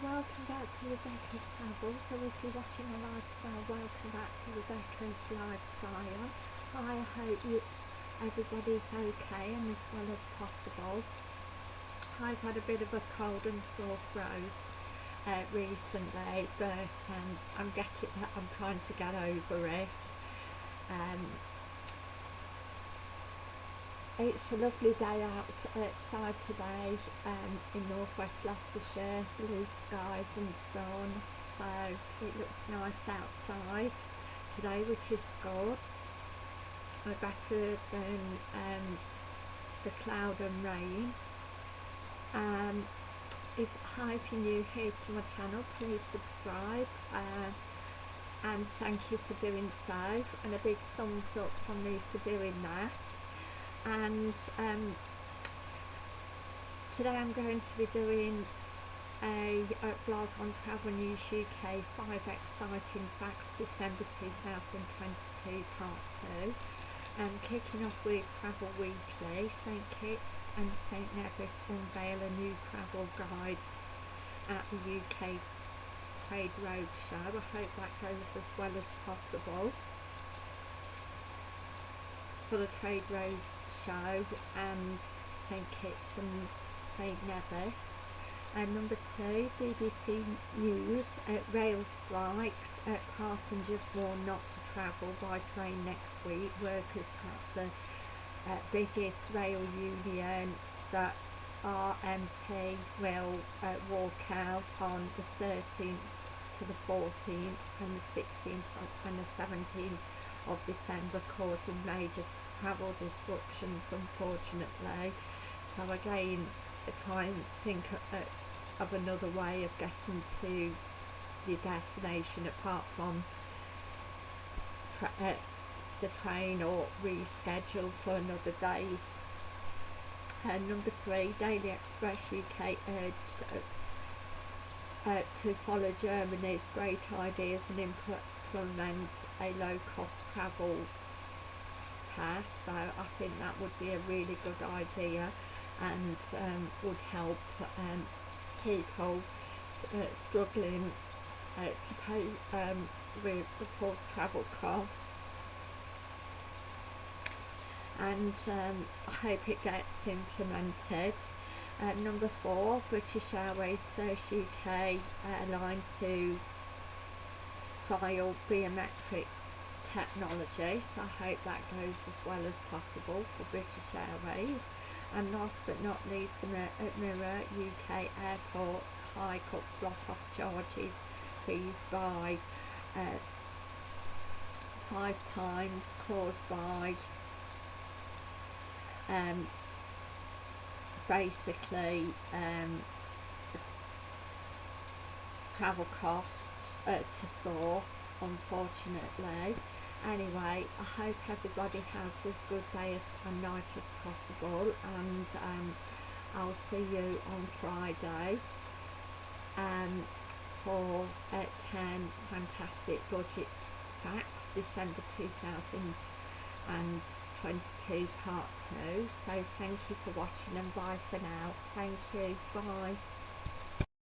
welcome back to Rebecca's Travel. So if you're watching a lifestyle, welcome back to Rebecca's Lifestyle. I hope you, everybody's okay and as well as possible. I've had a bit of a cold and sore throat uh, recently, but um, I'm getting, I'm trying to get over it. Um, it's a lovely day outside today um, in northwest Leicestershire, blue skies and sun, so it looks nice outside today, which is good. Uh, better than um, the cloud and rain. Um, if, hi, if you're new here to my channel, please subscribe. Uh, and thank you for doing so and a big thumbs up from me for doing that and um, today I'm going to be doing a, a vlog on Travel News UK 5 Exciting Facts December 2022 Part 2 and kicking off with Travel Weekly St Kitts and St Nevis unveil a new travel guides at the UK Trade Road Show. I hope that goes as well as possible for the Trade Road show and St Kitts and St Nevis. And number two, BBC News, uh, rail strikes, uh, passengers warned not to travel by train next week. Workers at the uh, biggest rail union, the RMT, will uh, walk out on the 13th to the 14th and the 16th and the 17th of December, causing major travel disruptions unfortunately. So again try and think of another way of getting to the destination apart from tra uh, the train or reschedule for another date. And number three Daily Express UK urged uh, uh, to follow Germany's great ideas and implement a low-cost travel pass so I think that would be a really good idea and um, would help um, people uh, struggling uh, to pay um, with, for travel costs and um, I hope it gets implemented. Uh, number four, British Airways first UK airline to biometric technology so I hope that goes as well as possible for British Airways. And last but not least at Mirror UK airports hike up drop-off charges fees by uh, five times caused by um, basically um, travel costs uh, to soar unfortunately. Anyway I hope everybody has as good day as, and night as possible and um, I'll see you on Friday um, for uh, 10 fantastic budget facts December 2022 part 2 so thank you for watching and bye for now. Thank you. Bye